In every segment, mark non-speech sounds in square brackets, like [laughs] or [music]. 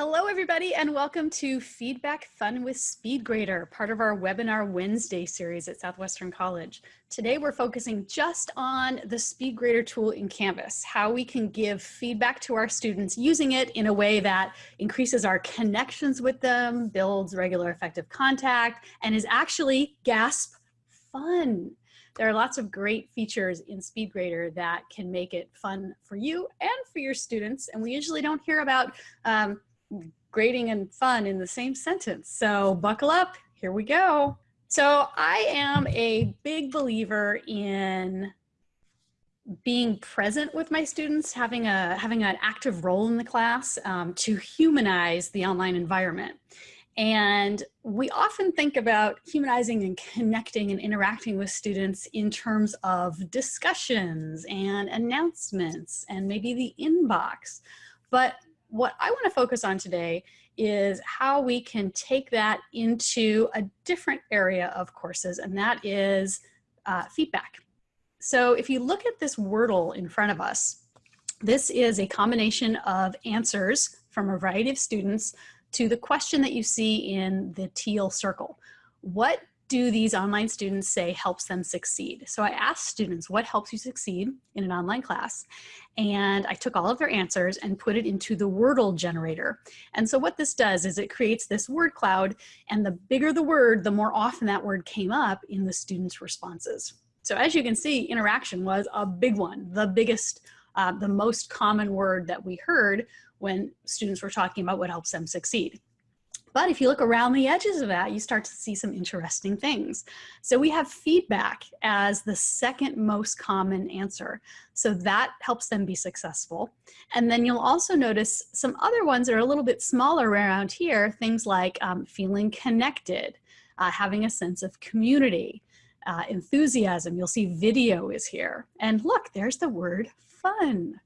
Hello, everybody, and welcome to Feedback Fun with SpeedGrader, part of our Webinar Wednesday series at Southwestern College. Today, we're focusing just on the SpeedGrader tool in Canvas, how we can give feedback to our students using it in a way that increases our connections with them, builds regular effective contact, and is actually, gasp, fun. There are lots of great features in SpeedGrader that can make it fun for you and for your students. And we usually don't hear about um, grading and fun in the same sentence. So buckle up, here we go. So I am a big believer in being present with my students, having a having an active role in the class um, to humanize the online environment. And we often think about humanizing and connecting and interacting with students in terms of discussions and announcements and maybe the inbox. But what I want to focus on today is how we can take that into a different area of courses, and that is uh, feedback. So if you look at this Wordle in front of us, this is a combination of answers from a variety of students to the question that you see in the teal circle. What do these online students say helps them succeed? So I asked students, what helps you succeed in an online class? And I took all of their answers and put it into the Wordle generator. And so what this does is it creates this word cloud and the bigger the word, the more often that word came up in the students' responses. So as you can see, interaction was a big one, the biggest, uh, the most common word that we heard when students were talking about what helps them succeed. But if you look around the edges of that, you start to see some interesting things. So we have feedback as the second most common answer. So that helps them be successful. And then you'll also notice some other ones that are a little bit smaller around here, things like um, feeling connected, uh, having a sense of community, uh, enthusiasm. You'll see video is here. And look, there's the word fun.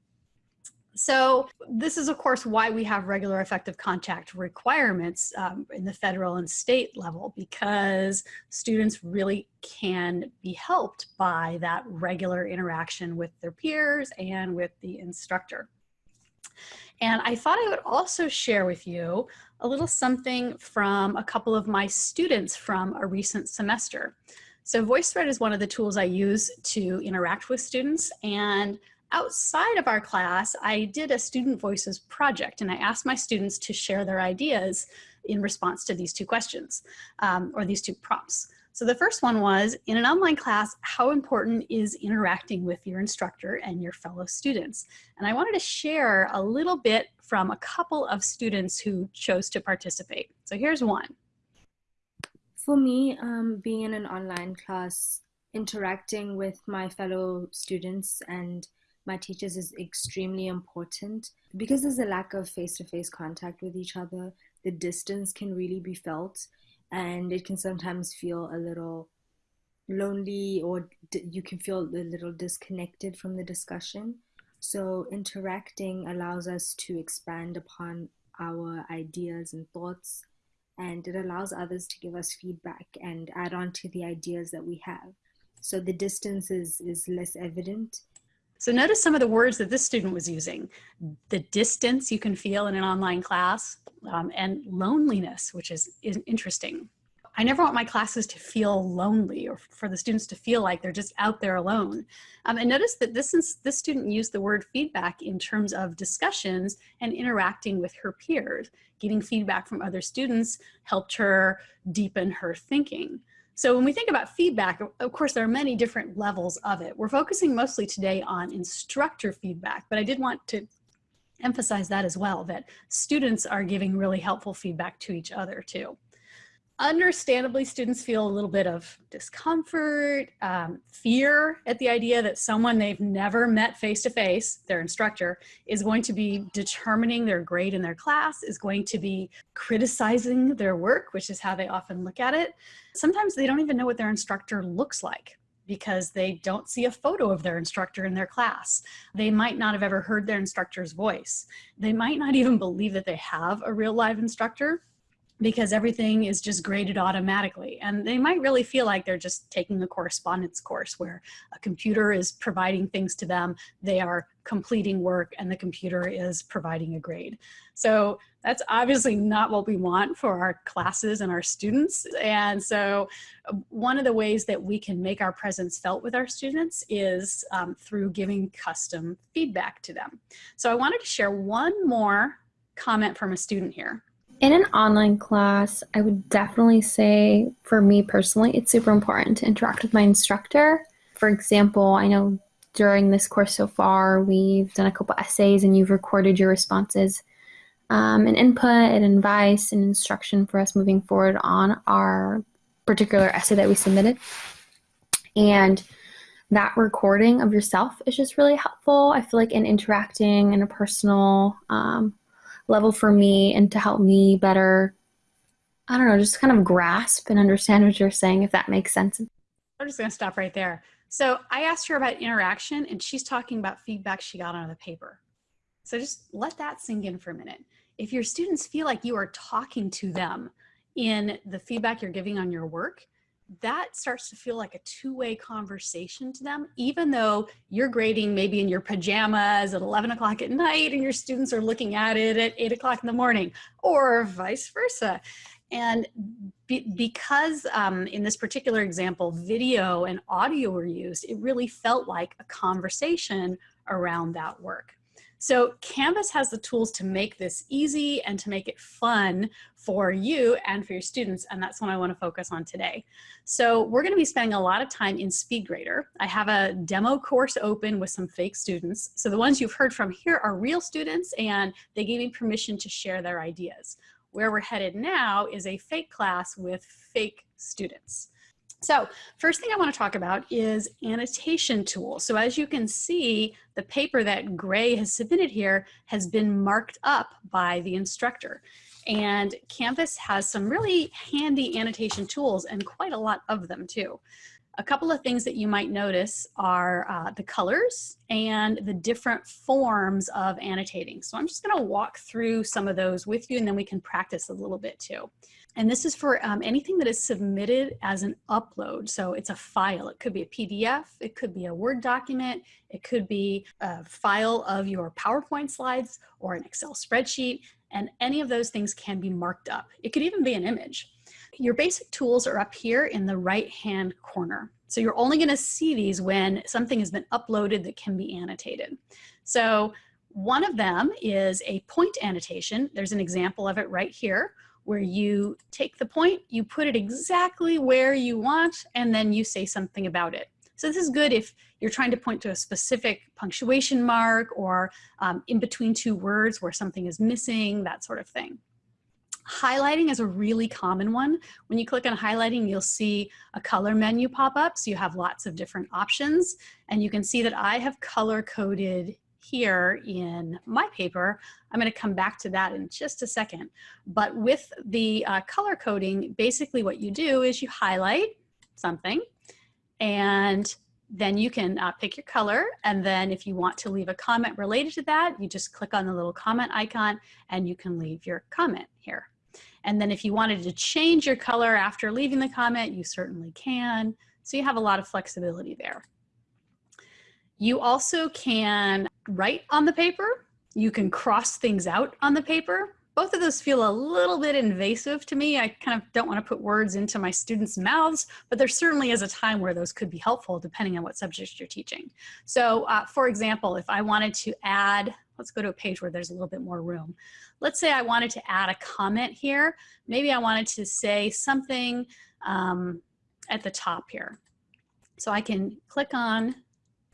So this is, of course, why we have regular effective contact requirements um, in the federal and state level, because students really can be helped by that regular interaction with their peers and with the instructor. And I thought I would also share with you a little something from a couple of my students from a recent semester. So VoiceThread is one of the tools I use to interact with students and outside of our class, I did a student voices project and I asked my students to share their ideas in response to these two questions um, or these two prompts. So the first one was, in an online class, how important is interacting with your instructor and your fellow students? And I wanted to share a little bit from a couple of students who chose to participate. So here's one. For me, um, being in an online class, interacting with my fellow students and my teachers is extremely important. Because there's a lack of face-to-face contact with each other the distance can really be felt and it can sometimes feel a little lonely or you can feel a little disconnected from the discussion. So interacting allows us to expand upon our ideas and thoughts and it allows others to give us feedback and add on to the ideas that we have. So the distance is, is less evident so notice some of the words that this student was using. The distance you can feel in an online class um, and loneliness, which is, is interesting. I never want my classes to feel lonely or for the students to feel like they're just out there alone. Um, and notice that this, is, this student used the word feedback in terms of discussions and interacting with her peers. Getting feedback from other students helped her deepen her thinking. So when we think about feedback, of course, there are many different levels of it. We're focusing mostly today on instructor feedback, but I did want to emphasize that as well, that students are giving really helpful feedback to each other too understandably students feel a little bit of discomfort, um, fear at the idea that someone they've never met face to face, their instructor, is going to be determining their grade in their class, is going to be criticizing their work, which is how they often look at it. Sometimes they don't even know what their instructor looks like because they don't see a photo of their instructor in their class. They might not have ever heard their instructor's voice. They might not even believe that they have a real live instructor because everything is just graded automatically. And they might really feel like they're just taking a correspondence course where a computer is providing things to them, they are completing work, and the computer is providing a grade. So that's obviously not what we want for our classes and our students. And so uh, one of the ways that we can make our presence felt with our students is um, through giving custom feedback to them. So I wanted to share one more comment from a student here. In an online class, I would definitely say, for me personally, it's super important to interact with my instructor. For example, I know during this course so far, we've done a couple essays and you've recorded your responses. Um, an input and advice and instruction for us moving forward on our particular essay that we submitted. And that recording of yourself is just really helpful. I feel like in interacting in a personal um, level for me and to help me better, I don't know, just kind of grasp and understand what you're saying, if that makes sense. I'm just going to stop right there. So I asked her about interaction and she's talking about feedback she got on the paper. So just let that sink in for a minute. If your students feel like you are talking to them in the feedback you're giving on your work, that starts to feel like a two-way conversation to them, even though you're grading maybe in your pajamas at 11 o'clock at night and your students are looking at it at eight o'clock in the morning or vice versa. And be, because um, in this particular example, video and audio were used, it really felt like a conversation around that work. So Canvas has the tools to make this easy and to make it fun for you and for your students, and that's what I wanna focus on today. So we're gonna be spending a lot of time in SpeedGrader. I have a demo course open with some fake students. So the ones you've heard from here are real students and they gave me permission to share their ideas. Where we're headed now is a fake class with fake students. So first thing I want to talk about is annotation tools. So as you can see, the paper that Gray has submitted here has been marked up by the instructor. And Canvas has some really handy annotation tools and quite a lot of them too. A couple of things that you might notice are uh, the colors and the different forms of annotating. So I'm just gonna walk through some of those with you and then we can practice a little bit too. And this is for um, anything that is submitted as an upload. So it's a file. It could be a PDF, it could be a Word document, it could be a file of your PowerPoint slides or an Excel spreadsheet, and any of those things can be marked up. It could even be an image. Your basic tools are up here in the right-hand corner. So you're only gonna see these when something has been uploaded that can be annotated. So one of them is a point annotation. There's an example of it right here where you take the point, you put it exactly where you want, and then you say something about it. So this is good if you're trying to point to a specific punctuation mark or um, in between two words where something is missing, that sort of thing. Highlighting is a really common one. When you click on highlighting, you'll see a color menu pop up. So you have lots of different options. And you can see that I have color coded here in my paper. I'm going to come back to that in just a second. But with the uh, color coding, basically what you do is you highlight something and then you can uh, pick your color. And then if you want to leave a comment related to that, you just click on the little comment icon and you can leave your comment here. And then if you wanted to change your color after leaving the comment, you certainly can. So you have a lot of flexibility there. You also can write on the paper. You can cross things out on the paper. Both of those feel a little bit invasive to me. I kind of don't want to put words into my students' mouths, but there certainly is a time where those could be helpful depending on what subject you're teaching. So uh, for example, if I wanted to add, let's go to a page where there's a little bit more room. Let's say I wanted to add a comment here. Maybe I wanted to say something um, at the top here. So I can click on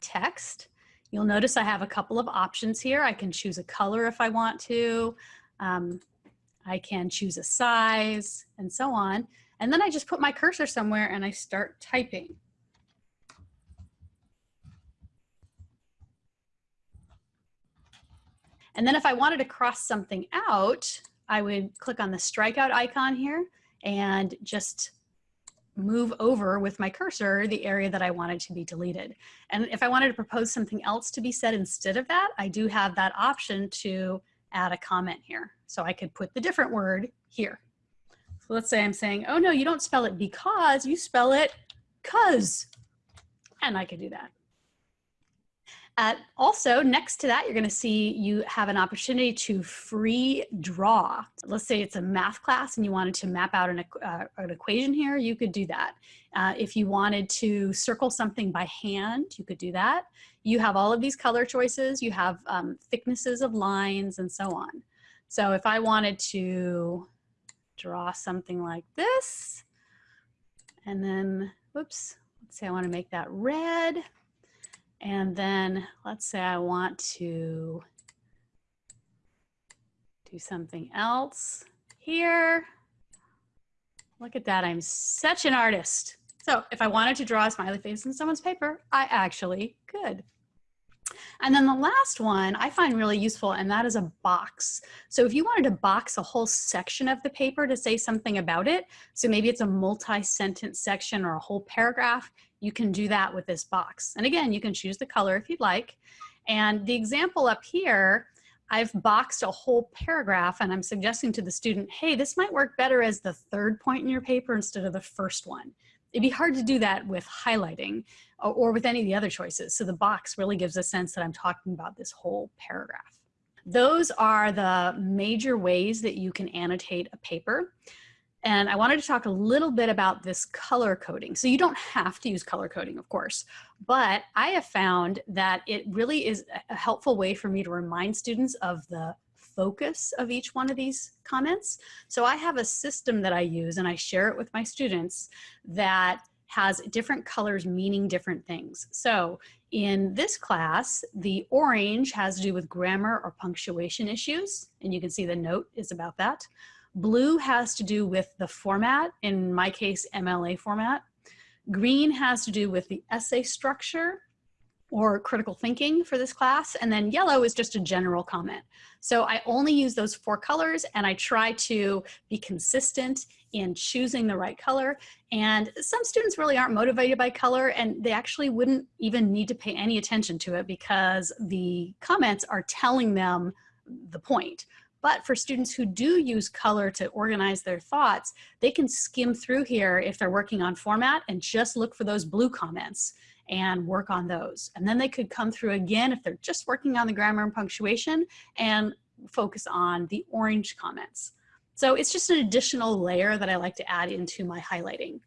text. You'll notice I have a couple of options here. I can choose a color if I want to. Um, I can choose a size and so on. And then I just put my cursor somewhere and I start typing. And then if I wanted to cross something out, I would click on the strikeout icon here and just move over with my cursor the area that I wanted to be deleted. And if I wanted to propose something else to be said instead of that, I do have that option to add a comment here. So I could put the different word here. So let's say I'm saying, oh no, you don't spell it because, you spell it cuz. And I could do that. Uh, also, next to that, you're going to see you have an opportunity to free draw. Let's say it's a math class and you wanted to map out an, uh, an equation here, you could do that. Uh, if you wanted to circle something by hand, you could do that. You have all of these color choices. You have um, thicknesses of lines and so on. So if I wanted to draw something like this, and then, whoops, let's say I want to make that red. And then let's say I want to do something else here. Look at that, I'm such an artist. So if I wanted to draw a smiley face in someone's paper, I actually could. And then the last one I find really useful, and that is a box. So if you wanted to box a whole section of the paper to say something about it, so maybe it's a multi-sentence section or a whole paragraph, you can do that with this box. And again, you can choose the color if you'd like. And the example up here, I've boxed a whole paragraph and I'm suggesting to the student, hey, this might work better as the third point in your paper instead of the first one. It'd be hard to do that with highlighting uh, or with any of the other choices. So the box really gives a sense that I'm talking about this whole paragraph. Those are the major ways that you can annotate a paper. And I wanted to talk a little bit about this color coding. So you don't have to use color coding, of course, but I have found that it really is a helpful way for me to remind students of the focus of each one of these comments. So I have a system that I use and I share it with my students that has different colors meaning different things. So in this class, the orange has to do with grammar or punctuation issues, and you can see the note is about that. Blue has to do with the format, in my case, MLA format. Green has to do with the essay structure or critical thinking for this class. And then yellow is just a general comment. So I only use those four colors and I try to be consistent in choosing the right color. And some students really aren't motivated by color and they actually wouldn't even need to pay any attention to it because the comments are telling them the point. But for students who do use color to organize their thoughts, they can skim through here if they're working on format and just look for those blue comments and work on those. And then they could come through again if they're just working on the grammar and punctuation and focus on the orange comments. So it's just an additional layer that I like to add into my highlighting.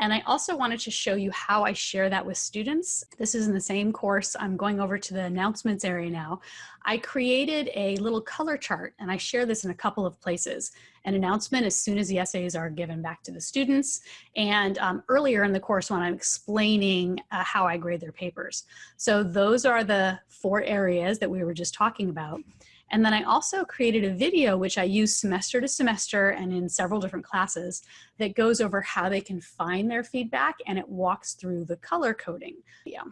And I also wanted to show you how I share that with students. This is in the same course. I'm going over to the announcements area now. I created a little color chart and I share this in a couple of places. An announcement as soon as the essays are given back to the students and um, earlier in the course when I'm explaining uh, how I grade their papers. So those are the four areas that we were just talking about. And then I also created a video, which I use semester to semester and in several different classes that goes over how they can find their feedback and it walks through the color coding. Yeah.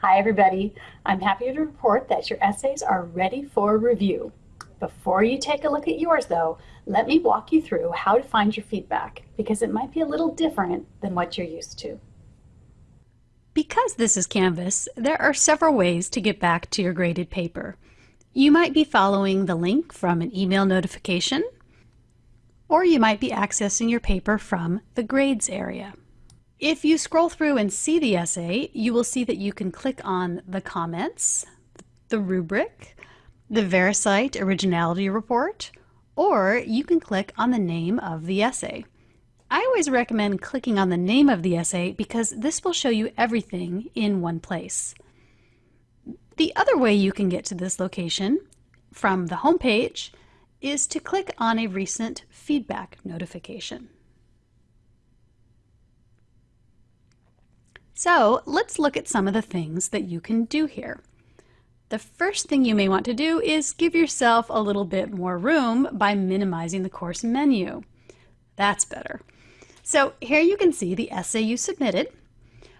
Hi, everybody. I'm happy to report that your essays are ready for review. Before you take a look at yours, though, let me walk you through how to find your feedback because it might be a little different than what you're used to. Because this is Canvas, there are several ways to get back to your graded paper. You might be following the link from an email notification, or you might be accessing your paper from the grades area. If you scroll through and see the essay, you will see that you can click on the comments, the rubric, the VeriCite Originality Report, or you can click on the name of the essay. I always recommend clicking on the name of the essay because this will show you everything in one place. The other way you can get to this location from the home page is to click on a recent feedback notification. So let's look at some of the things that you can do here. The first thing you may want to do is give yourself a little bit more room by minimizing the course menu. That's better. So here you can see the essay you submitted.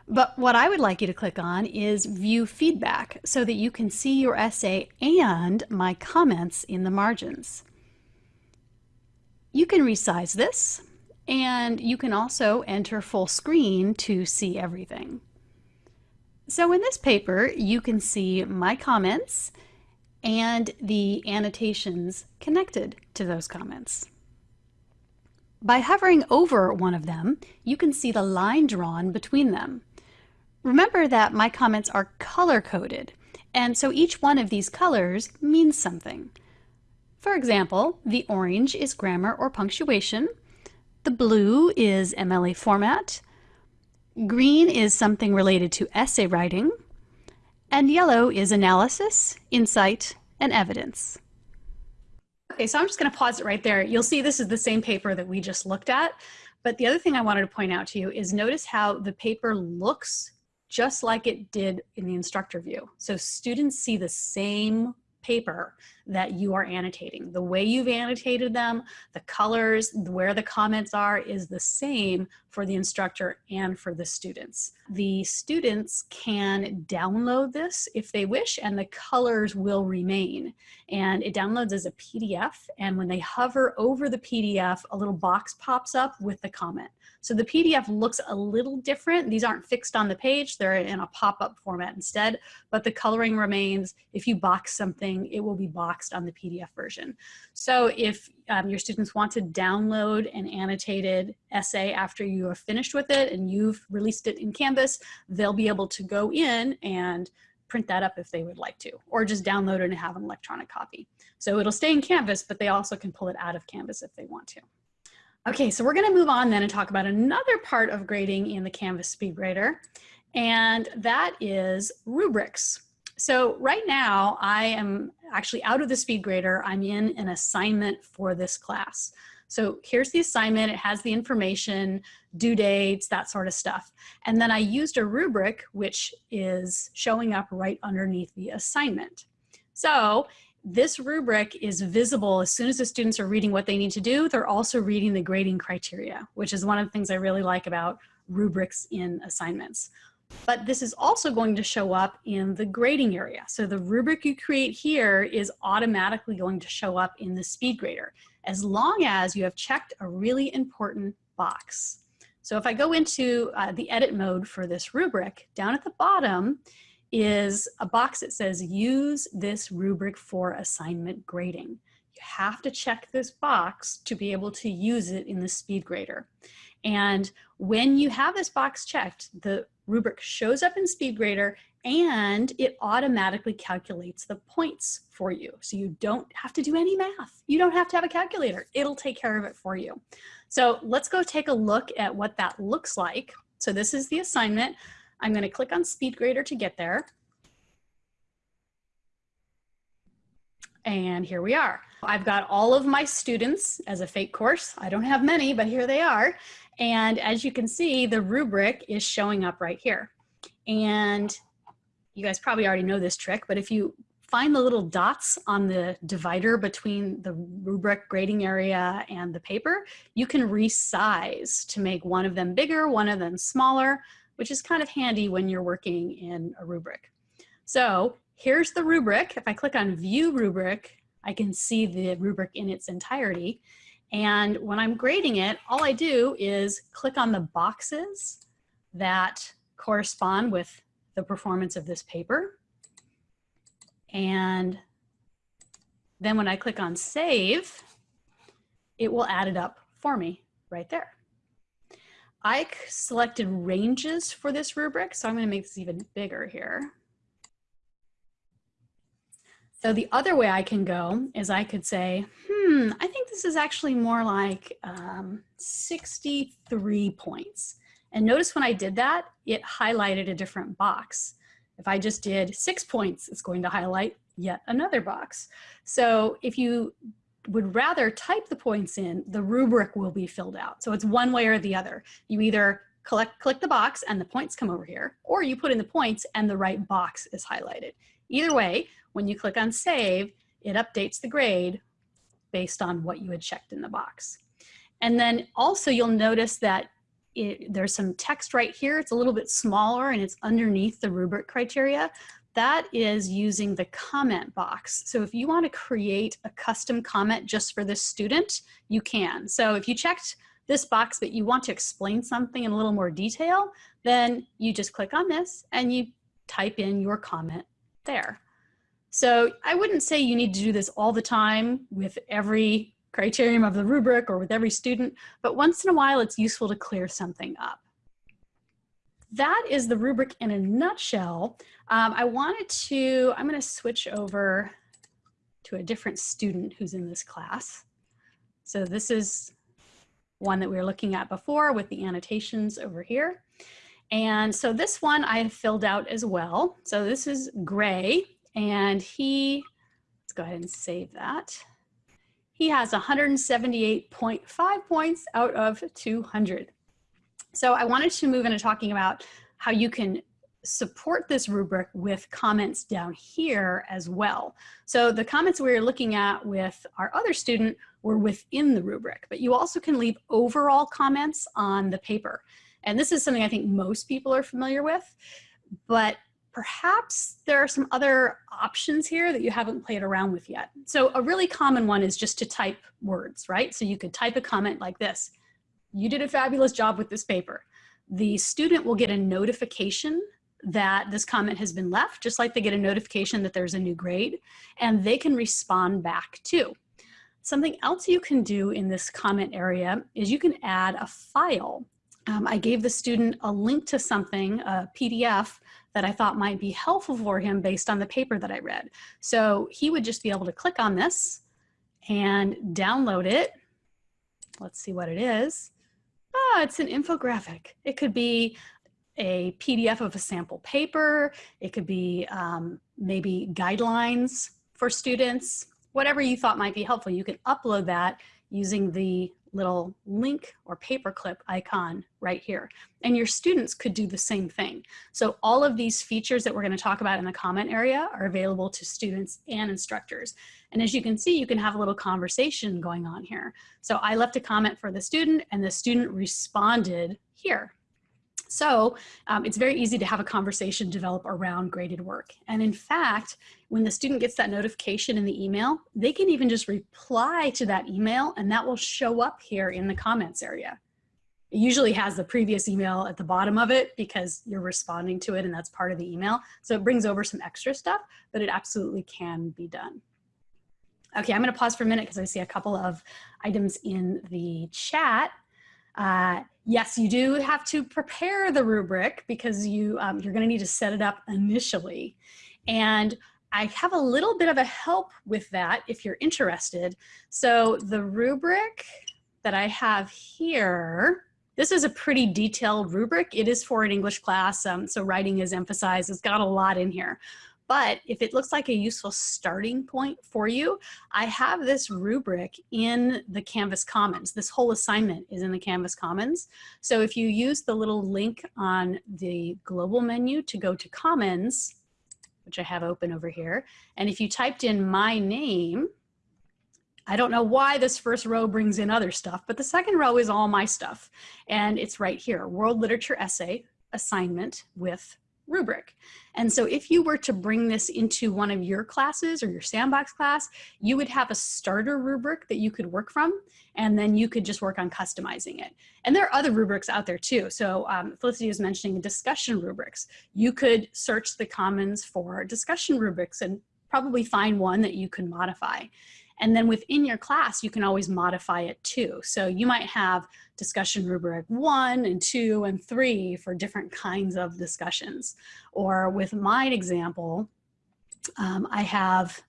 But what I would like you to click on is View Feedback so that you can see your essay and my comments in the margins. You can resize this and you can also enter full screen to see everything. So in this paper, you can see my comments and the annotations connected to those comments. By hovering over one of them, you can see the line drawn between them. Remember that my comments are color-coded, and so each one of these colors means something. For example, the orange is grammar or punctuation, the blue is MLA format, green is something related to essay writing, and yellow is analysis, insight, and evidence. Okay, so I'm just going to pause it right there. You'll see this is the same paper that we just looked at. But the other thing I wanted to point out to you is notice how the paper looks just like it did in the instructor view. So students see the same paper that you are annotating. The way you've annotated them, the colors, where the comments are is the same for the instructor and for the students. The students can download this if they wish and the colors will remain. And it downloads as a PDF and when they hover over the PDF, a little box pops up with the comment. So the PDF looks a little different. These aren't fixed on the page. They're in a pop-up format instead, but the coloring remains. If you box something, it will be boxed on the PDF version. So if um, your students want to download an annotated essay after you have finished with it and you've released it in Canvas, they'll be able to go in and print that up if they would like to, or just download it and have an electronic copy. So it'll stay in Canvas, but they also can pull it out of Canvas if they want to. Okay, so we're gonna move on then and talk about another part of grading in the Canvas SpeedGrader, and that is rubrics. So right now I am actually out of the SpeedGrader. I'm in an assignment for this class. So here's the assignment, it has the information, due dates, that sort of stuff. And then I used a rubric which is showing up right underneath the assignment. So this rubric is visible as soon as the students are reading what they need to do, they're also reading the grading criteria, which is one of the things I really like about rubrics in assignments. But this is also going to show up in the grading area. So the rubric you create here is automatically going to show up in the speed grader as long as you have checked a really important box. So if I go into uh, the edit mode for this rubric, down at the bottom, is a box that says use this rubric for assignment grading. You have to check this box to be able to use it in the SpeedGrader. And when you have this box checked, the rubric shows up in SpeedGrader and it automatically calculates the points for you. So you don't have to do any math. You don't have to have a calculator. It'll take care of it for you. So let's go take a look at what that looks like. So this is the assignment. I'm going to click on SpeedGrader to get there. And here we are. I've got all of my students as a fake course. I don't have many, but here they are. And as you can see, the rubric is showing up right here. And you guys probably already know this trick, but if you find the little dots on the divider between the rubric grading area and the paper, you can resize to make one of them bigger, one of them smaller which is kind of handy when you're working in a rubric. So here's the rubric. If I click on view rubric, I can see the rubric in its entirety. And when I'm grading it, all I do is click on the boxes that correspond with the performance of this paper. And then when I click on save, it will add it up for me right there. I selected ranges for this rubric, so I'm going to make this even bigger here. So the other way I can go is I could say, hmm, I think this is actually more like um, 63 points. And notice when I did that, it highlighted a different box. If I just did six points, it's going to highlight yet another box. So if you would rather type the points in, the rubric will be filled out. So it's one way or the other. You either collect, click the box and the points come over here, or you put in the points and the right box is highlighted. Either way, when you click on save, it updates the grade based on what you had checked in the box. And then also you'll notice that it, there's some text right here. It's a little bit smaller and it's underneath the rubric criteria that is using the comment box. So if you want to create a custom comment just for this student, you can. So if you checked this box but you want to explain something in a little more detail, then you just click on this and you type in your comment there. So I wouldn't say you need to do this all the time with every criterion of the rubric or with every student, but once in a while it's useful to clear something up. That is the rubric in a nutshell. Um, I wanted to, I'm gonna switch over to a different student who's in this class. So this is one that we were looking at before with the annotations over here. And so this one I have filled out as well. So this is Gray and he, let's go ahead and save that. He has 178.5 points out of 200. So I wanted to move into talking about how you can support this rubric with comments down here as well. So the comments we were looking at with our other student were within the rubric, but you also can leave overall comments on the paper. And this is something I think most people are familiar with, but perhaps there are some other options here that you haven't played around with yet. So a really common one is just to type words, right? So you could type a comment like this. You did a fabulous job with this paper. The student will get a notification that this comment has been left, just like they get a notification that there's a new grade, and they can respond back too. Something else you can do in this comment area is you can add a file. Um, I gave the student a link to something, a PDF, that I thought might be helpful for him based on the paper that I read. So he would just be able to click on this and download it. Let's see what it is. Ah, it's an infographic. It could be a PDF of a sample paper. It could be um, maybe guidelines for students, whatever you thought might be helpful. You can upload that using the little link or paperclip icon right here. And your students could do the same thing. So all of these features that we're gonna talk about in the comment area are available to students and instructors. And as you can see, you can have a little conversation going on here. So I left a comment for the student and the student responded here so um, it's very easy to have a conversation develop around graded work. And in fact, when the student gets that notification in the email, they can even just reply to that email and that will show up here in the comments area. It usually has the previous email at the bottom of it because you're responding to it and that's part of the email. So it brings over some extra stuff, but it absolutely can be done. Okay, I'm gonna pause for a minute because I see a couple of items in the chat. Uh, yes, you do have to prepare the rubric because you, um, you're gonna need to set it up initially. And I have a little bit of a help with that if you're interested. So the rubric that I have here, this is a pretty detailed rubric. It is for an English class, um, so writing is emphasized. It's got a lot in here. But if it looks like a useful starting point for you, I have this rubric in the Canvas Commons. This whole assignment is in the Canvas Commons. So if you use the little link on the global menu to go to Commons, which I have open over here, and if you typed in my name, I don't know why this first row brings in other stuff, but the second row is all my stuff. And it's right here, World Literature Essay assignment with rubric. And so if you were to bring this into one of your classes or your sandbox class, you would have a starter rubric that you could work from, and then you could just work on customizing it. And there are other rubrics out there too. So um, Felicity was mentioning discussion rubrics. You could search the commons for discussion rubrics and probably find one that you can modify. And then within your class, you can always modify it too. So you might have discussion rubric one and two and three for different kinds of discussions. Or with my example, um, I have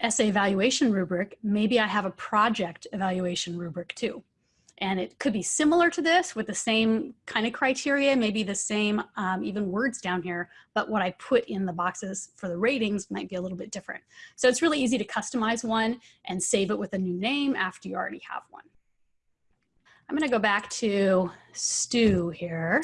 essay evaluation rubric, maybe I have a project evaluation rubric too. And it could be similar to this with the same kind of criteria, maybe the same um, even words down here, but what I put in the boxes for the ratings might be a little bit different. So it's really easy to customize one and save it with a new name after you already have one. I'm gonna go back to Stu here,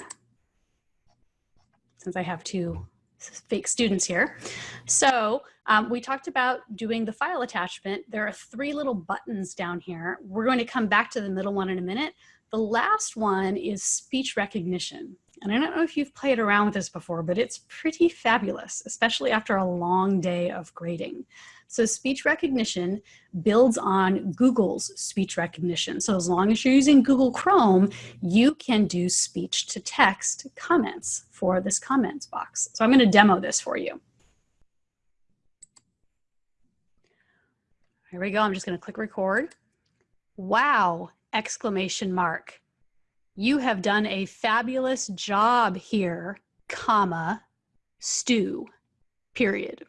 since I have two fake students here. So um, we talked about doing the file attachment. There are three little buttons down here. We're going to come back to the middle one in a minute. The last one is speech recognition. And I don't know if you've played around with this before, but it's pretty fabulous, especially after a long day of grading. So speech recognition builds on Google's speech recognition. So as long as you're using Google Chrome, you can do speech to text comments for this comments box. So I'm gonna demo this for you. Here we go. I'm just going to click record. Wow, exclamation mark. You have done a fabulous job here, comma, Stu, period.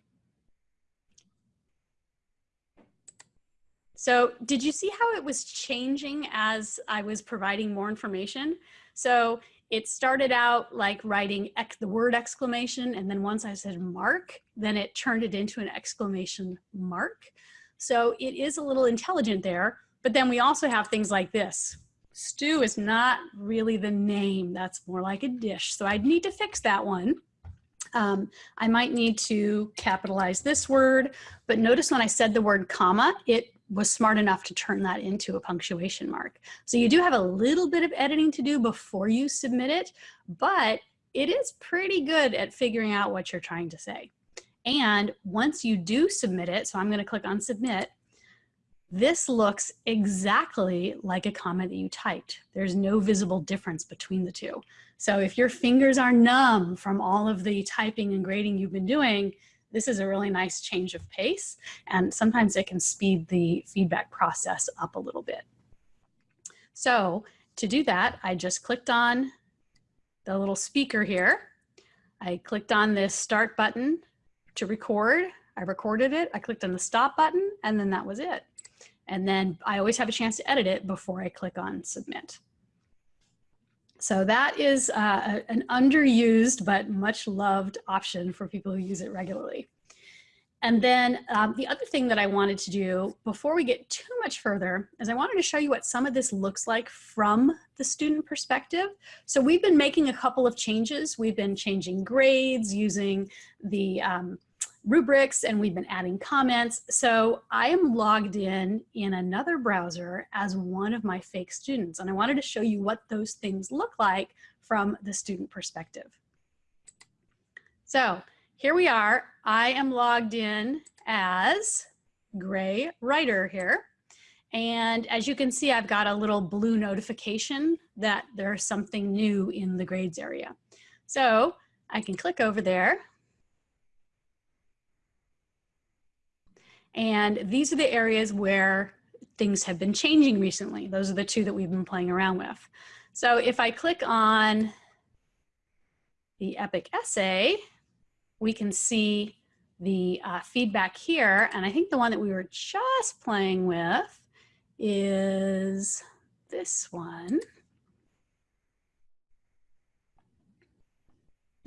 So did you see how it was changing as I was providing more information? So it started out like writing the word exclamation and then once I said mark, then it turned it into an exclamation mark. So it is a little intelligent there, but then we also have things like this. Stew is not really the name, that's more like a dish. So I'd need to fix that one. Um, I might need to capitalize this word, but notice when I said the word comma, it was smart enough to turn that into a punctuation mark. So you do have a little bit of editing to do before you submit it, but it is pretty good at figuring out what you're trying to say. And once you do submit it, so I'm gonna click on submit, this looks exactly like a comment that you typed. There's no visible difference between the two. So if your fingers are numb from all of the typing and grading you've been doing, this is a really nice change of pace and sometimes it can speed the feedback process up a little bit. So to do that, I just clicked on the little speaker here. I clicked on this start button to record. I recorded it. I clicked on the stop button and then that was it. And then I always have a chance to edit it before I click on submit. So that is uh, an underused but much loved option for people who use it regularly. And then um, the other thing that I wanted to do before we get too much further is I wanted to show you what some of this looks like from the student perspective. So we've been making a couple of changes. We've been changing grades using the um, rubrics and we've been adding comments. So I am logged in in another browser as one of my fake students. And I wanted to show you what those things look like from the student perspective. So here we are. I am logged in as Gray Writer here. And as you can see, I've got a little blue notification that there's something new in the grades area. So I can click over there And these are the areas where things have been changing recently. Those are the two that we've been playing around with. So if I click on the EPIC essay, we can see the uh, feedback here. And I think the one that we were just playing with is this one.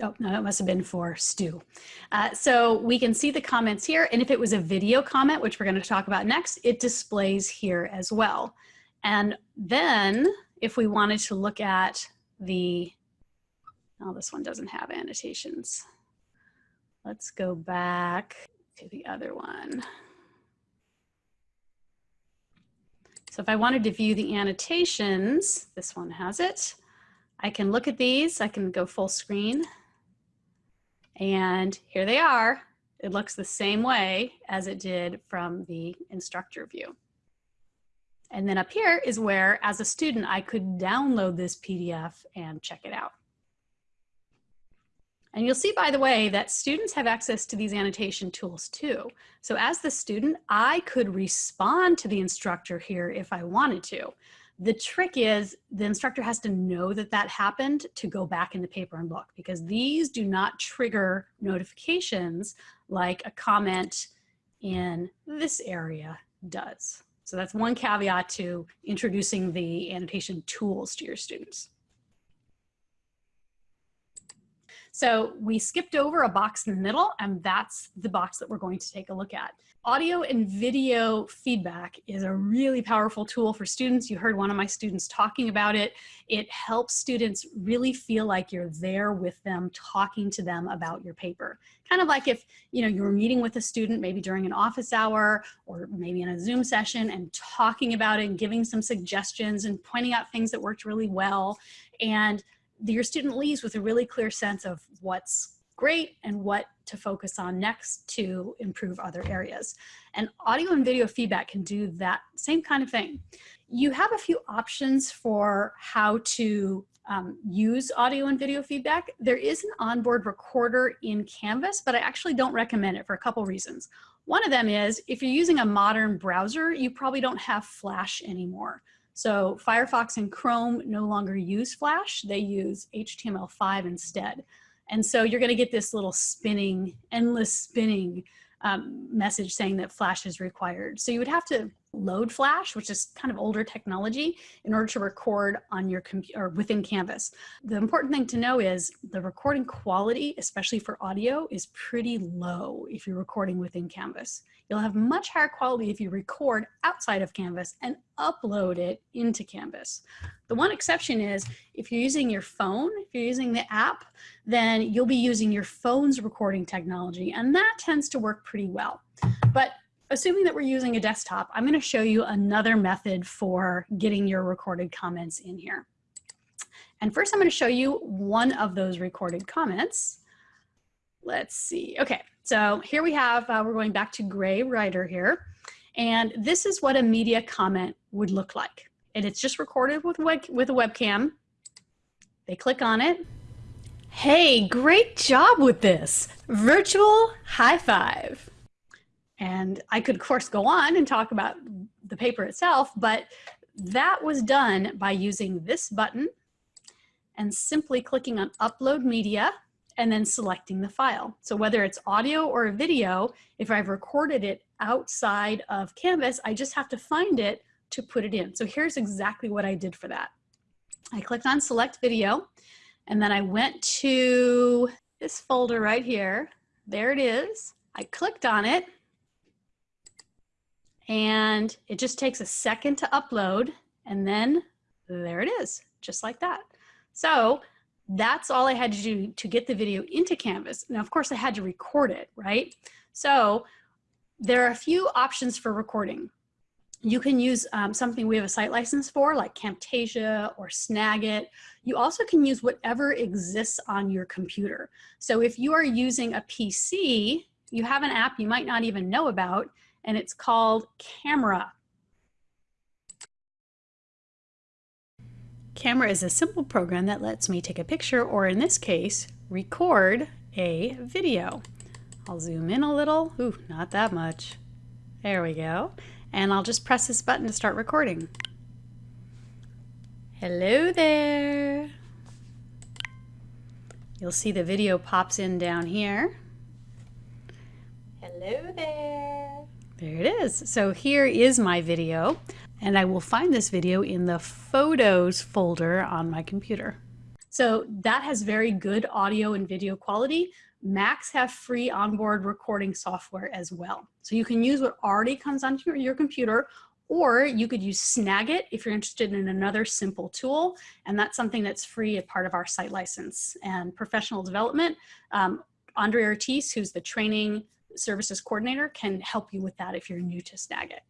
Oh, no, that must have been for Stu. Uh, so we can see the comments here. And if it was a video comment, which we're going to talk about next, it displays here as well. And then if we wanted to look at the, oh, this one doesn't have annotations. Let's go back to the other one. So if I wanted to view the annotations, this one has it. I can look at these. I can go full screen. And here they are. It looks the same way as it did from the instructor view. And then up here is where, as a student, I could download this PDF and check it out. And you'll see, by the way, that students have access to these annotation tools too. So as the student, I could respond to the instructor here if I wanted to. The trick is the instructor has to know that that happened to go back in the paper and look because these do not trigger notifications like a comment in this area does. So that's one caveat to introducing the annotation tools to your students. So we skipped over a box in the middle and that's the box that we're going to take a look at. Audio and video feedback is a really powerful tool for students. You heard one of my students talking about it. It helps students really feel like you're there with them, talking to them about your paper. Kind of like if you know you were meeting with a student maybe during an office hour or maybe in a Zoom session and talking about it and giving some suggestions and pointing out things that worked really well. And your student leaves with a really clear sense of what's great and what to focus on next to improve other areas. And audio and video feedback can do that same kind of thing. You have a few options for how to um, use audio and video feedback. There is an onboard recorder in Canvas, but I actually don't recommend it for a couple reasons. One of them is if you're using a modern browser, you probably don't have Flash anymore. So Firefox and Chrome no longer use Flash, they use HTML5 instead. And so you're gonna get this little spinning, endless spinning um, message saying that Flash is required. So you would have to load Flash, which is kind of older technology, in order to record on your computer within Canvas. The important thing to know is the recording quality, especially for audio, is pretty low if you're recording within Canvas. You'll have much higher quality if you record outside of Canvas and upload it into Canvas. The one exception is if you're using your phone, if you're using the app, then you'll be using your phone's recording technology and that tends to work pretty well. But assuming that we're using a desktop, I'm gonna show you another method for getting your recorded comments in here. And first I'm gonna show you one of those recorded comments. Let's see, okay, so here we have, uh, we're going back to Gray Writer here. And this is what a media comment would look like. And it's just recorded with, web, with a webcam. They click on it. Hey, great job with this. Virtual high five. And I could, of course, go on and talk about the paper itself, but that was done by using this button and simply clicking on Upload Media and then selecting the file. So whether it's audio or video, if I've recorded it outside of Canvas, I just have to find it to put it in. So here's exactly what I did for that. I clicked on select video and then I went to this folder right here. There it is. I clicked on it and it just takes a second to upload and then there it is, just like that. So that's all I had to do to get the video into Canvas. Now, of course, I had to record it, right? So there are a few options for recording. You can use um, something we have a site license for, like Camtasia or Snagit. You also can use whatever exists on your computer. So if you are using a PC, you have an app you might not even know about, and it's called Camera. Camera is a simple program that lets me take a picture or in this case, record a video. I'll zoom in a little. Ooh, not that much. There we go. And I'll just press this button to start recording. Hello there. You'll see the video pops in down here. Hello there. There it is. So here is my video and I will find this video in the photos folder on my computer. So that has very good audio and video quality. Macs have free onboard recording software as well. So you can use what already comes onto your computer or you could use Snagit if you're interested in another simple tool. And that's something that's free as part of our site license and professional development. Um, Andre Ortiz, who's the training services coordinator, can help you with that if you're new to Snagit.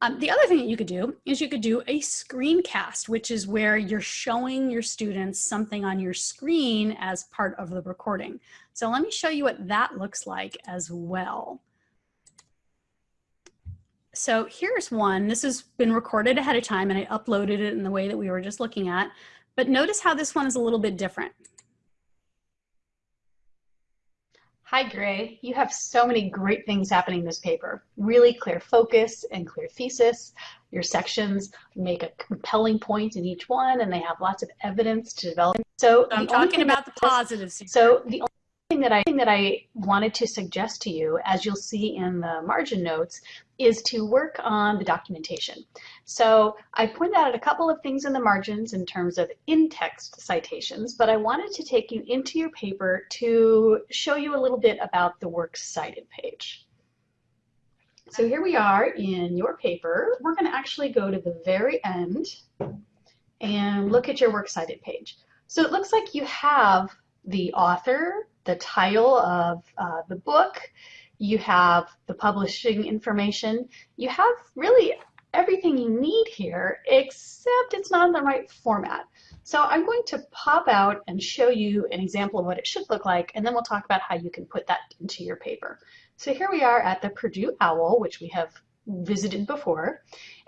Um, the other thing that you could do is you could do a screencast, which is where you're showing your students something on your screen as part of the recording. So let me show you what that looks like as well. So here's one. This has been recorded ahead of time and I uploaded it in the way that we were just looking at. But notice how this one is a little bit different. Hi, Gray. You have so many great things happening in this paper. Really clear focus and clear thesis. Your sections make a compelling point in each one, and they have lots of evidence to develop. So I'm talking about the positives. So the that I that I wanted to suggest to you, as you'll see in the margin notes, is to work on the documentation. So I pointed out a couple of things in the margins in terms of in-text citations, but I wanted to take you into your paper to show you a little bit about the works cited page. So here we are in your paper. We're going to actually go to the very end and look at your works cited page. So it looks like you have the author, the title of uh, the book, you have the publishing information, you have really everything you need here, except it's not in the right format. So I'm going to pop out and show you an example of what it should look like, and then we'll talk about how you can put that into your paper. So here we are at the Purdue OWL, which we have visited before,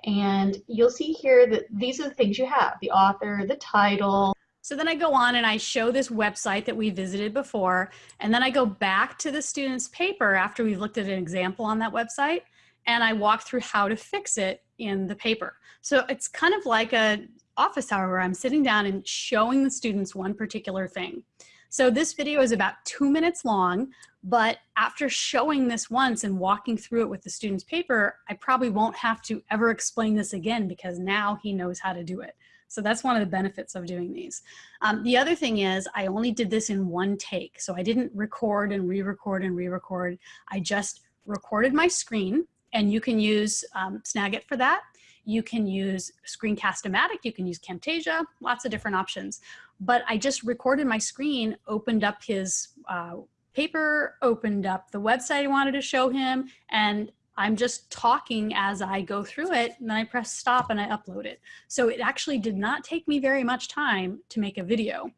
and you'll see here that these are the things you have, the author, the title, So then I go on and I show this website that we visited before, and then I go back to the student's paper after we've looked at an example on that website, and I walk through how to fix it in the paper. So it's kind of like a office hour where I'm sitting down and showing the students one particular thing. So this video is about two minutes long, but after showing this once and walking through it with the student's paper, I probably won't have to ever explain this again because now he knows how to do it. So that's one of the benefits of doing these. Um, the other thing is I only did this in one take. So I didn't record and re-record and re-record. I just recorded my screen and you can use um, Snagit for that. You can use Screencast-O-Matic, you can use Camtasia, lots of different options. But I just recorded my screen, opened up his uh, paper, opened up the website I wanted to show him, and I'm just talking as I go through it and then I press stop and I upload it. So it actually did not take me very much time to make a video.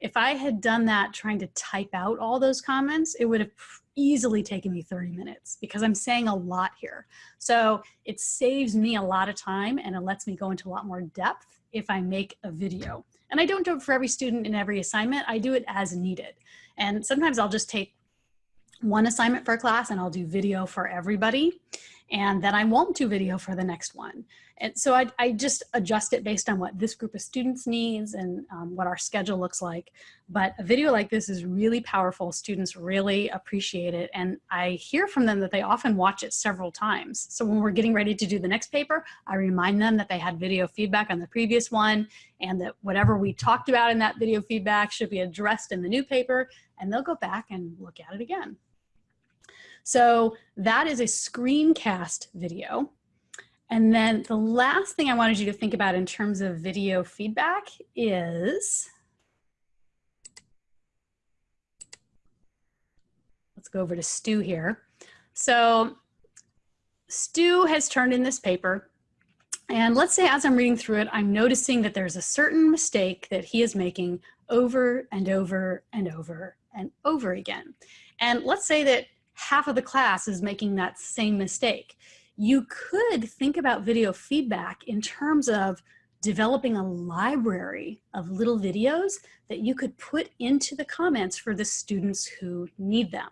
If I had done that trying to type out all those comments, it would have easily taken me 30 minutes because I'm saying a lot here. So it saves me a lot of time and it lets me go into a lot more depth if I make a video. And I don't do it for every student in every assignment. I do it as needed. And sometimes I'll just take one assignment for a class and I'll do video for everybody. And then I won't do video for the next one. And so I, I just adjust it based on what this group of students needs and um, what our schedule looks like. But a video like this is really powerful. Students really appreciate it. And I hear from them that they often watch it several times. So when we're getting ready to do the next paper, I remind them that they had video feedback on the previous one and that whatever we talked about in that video feedback should be addressed in the new paper and they'll go back and look at it again. So that is a screencast video. And then the last thing I wanted you to think about in terms of video feedback is, let's go over to Stu here. So Stu has turned in this paper and let's say as I'm reading through it, I'm noticing that there's a certain mistake that he is making over and over and over and over again. And let's say that half of the class is making that same mistake. You could think about video feedback in terms of developing a library of little videos that you could put into the comments for the students who need them.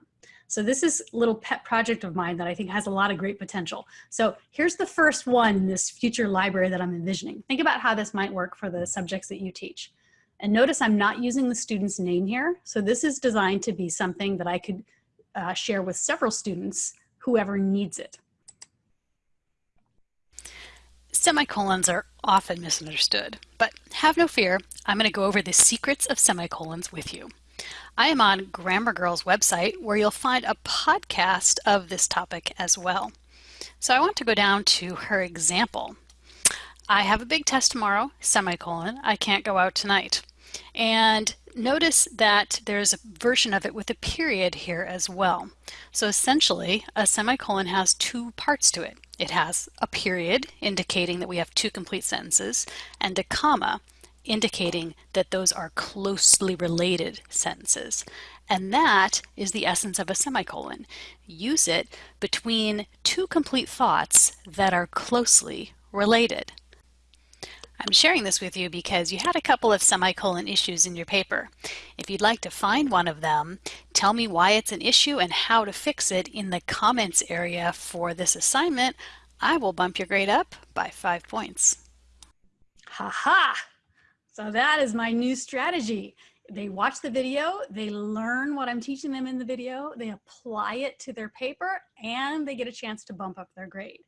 So this is a little pet project of mine that I think has a lot of great potential. So here's the first one in this future library that I'm envisioning. Think about how this might work for the subjects that you teach. And notice I'm not using the student's name here. So this is designed to be something that I could uh, share with several students, whoever needs it. Semicolons are often misunderstood, but have no fear, I'm going to go over the secrets of semicolons with you. I am on Grammar Girl's website where you'll find a podcast of this topic as well. So I want to go down to her example. I have a big test tomorrow, semicolon, I can't go out tonight. And notice that there's a version of it with a period here as well. So essentially, a semicolon has two parts to it. It has a period, indicating that we have two complete sentences, and a comma, indicating that those are closely related sentences. And that is the essence of a semicolon. Use it between two complete thoughts that are closely related. I'm sharing this with you because you had a couple of semicolon issues in your paper. If you'd like to find one of them, tell me why it's an issue and how to fix it in the comments area for this assignment, I will bump your grade up by five points. Ha ha! So that is my new strategy. They watch the video, they learn what I'm teaching them in the video, they apply it to their paper, and they get a chance to bump up their grade.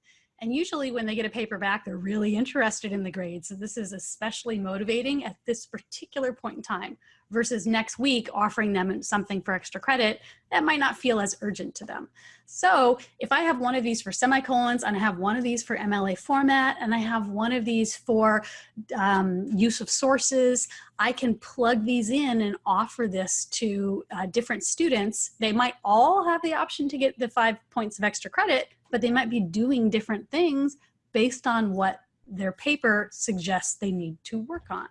And usually when they get a paper back, they're really interested in the grade. So this is especially motivating at this particular point in time versus next week offering them something for extra credit that might not feel as urgent to them. So if I have one of these for semicolons and I have one of these for MLA format and I have one of these for um, use of sources, I can plug these in and offer this to uh, different students. They might all have the option to get the five points of extra credit, but they might be doing different things based on what their paper suggests they need to work on.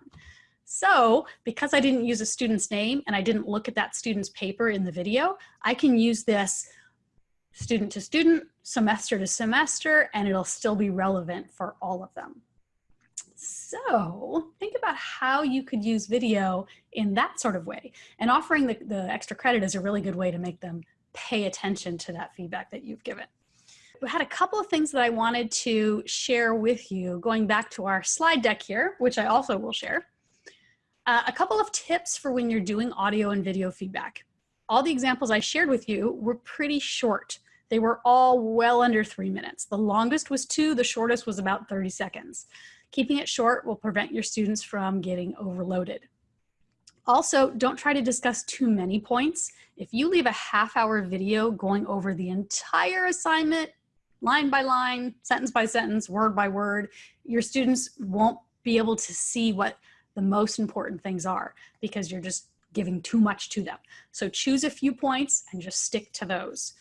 So because I didn't use a student's name and I didn't look at that student's paper in the video, I can use this student to student, semester to semester, and it'll still be relevant for all of them. So think about how you could use video in that sort of way. And offering the, the extra credit is a really good way to make them pay attention to that feedback that you've given. Had a couple of things that I wanted to share with you going back to our slide deck here, which I also will share. Uh, a couple of tips for when you're doing audio and video feedback. All the examples I shared with you were pretty short. They were all well under three minutes. The longest was two, the shortest was about 30 seconds. Keeping it short will prevent your students from getting overloaded. Also, don't try to discuss too many points. If you leave a half hour video going over the entire assignment, line by line, sentence by sentence, word by word, your students won't be able to see what the most important things are because you're just giving too much to them. So choose a few points and just stick to those.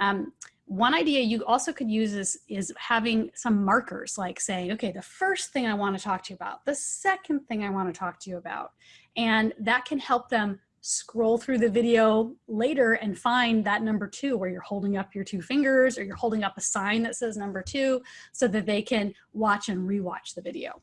Um, one idea you also could use is, is having some markers like saying, okay, the first thing I want to talk to you about, the second thing I want to talk to you about. And that can help them scroll through the video later and find that number two where you're holding up your two fingers or you're holding up a sign that says number two so that they can watch and rewatch the video.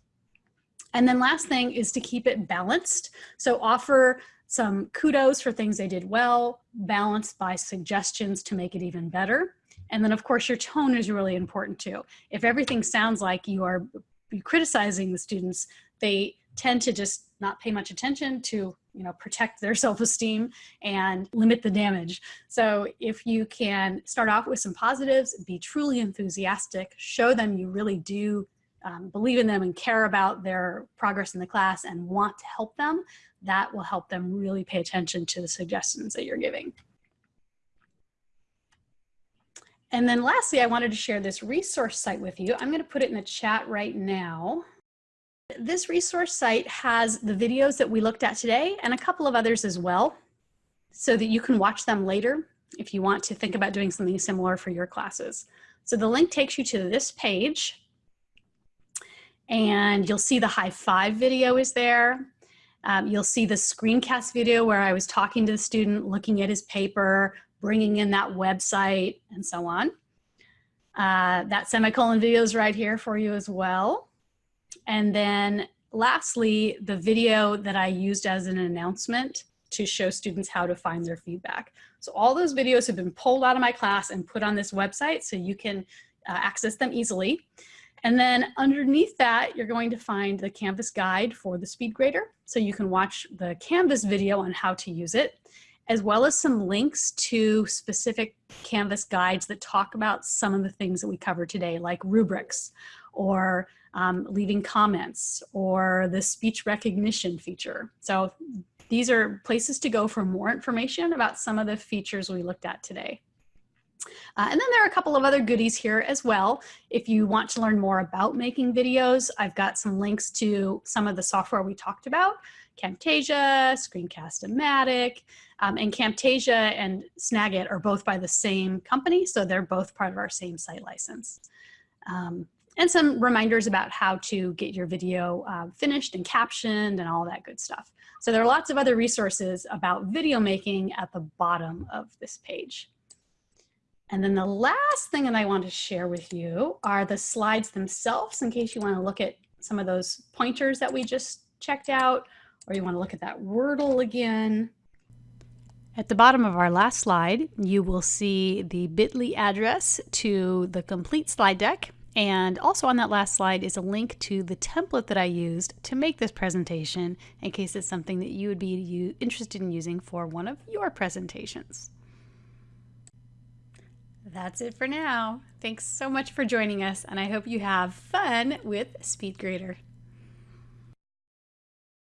And then last thing is to keep it balanced. So offer some kudos for things they did well, balanced by suggestions to make it even better. And then of course your tone is really important too. If everything sounds like you are criticizing the students, they tend to just not pay much attention to you know protect their [laughs] self-esteem and limit the damage so if you can start off with some positives be truly enthusiastic show them you really do um, believe in them and care about their progress in the class and want to help them that will help them really pay attention to the suggestions that you're giving and then lastly, I wanted to share this resource site with you. I'm going to put it in the chat right now. This resource site has the videos that we looked at today and a couple of others as well so that you can watch them later if you want to think about doing something similar for your classes. So the link takes you to this page and you'll see the high five video is there. Um, you'll see the screencast video where I was talking to the student, looking at his paper, bringing in that website and so on. Uh, that semicolon video is right here for you as well. And then lastly, the video that I used as an announcement to show students how to find their feedback. So all those videos have been pulled out of my class and put on this website so you can uh, access them easily. And then underneath that, you're going to find the Canvas guide for the SpeedGrader. So you can watch the Canvas video on how to use it as well as some links to specific Canvas guides that talk about some of the things that we covered today, like rubrics or um, leaving comments or the speech recognition feature. So these are places to go for more information about some of the features we looked at today. Uh, and then there are a couple of other goodies here as well. If you want to learn more about making videos, I've got some links to some of the software we talked about, Camtasia, Screencast-O-Matic, um, and Camtasia and Snagit are both by the same company, so they're both part of our same site license. Um, and some reminders about how to get your video uh, finished and captioned and all that good stuff. So there are lots of other resources about video making at the bottom of this page. And then the last thing that I want to share with you are the slides themselves in case you want to look at some of those pointers that we just checked out or you want to look at that Wordle again. At the bottom of our last slide, you will see the bit.ly address to the complete slide deck. And also on that last slide is a link to the template that I used to make this presentation in case it's something that you would be interested in using for one of your presentations. That's it for now. Thanks so much for joining us, and I hope you have fun with SpeedGrader.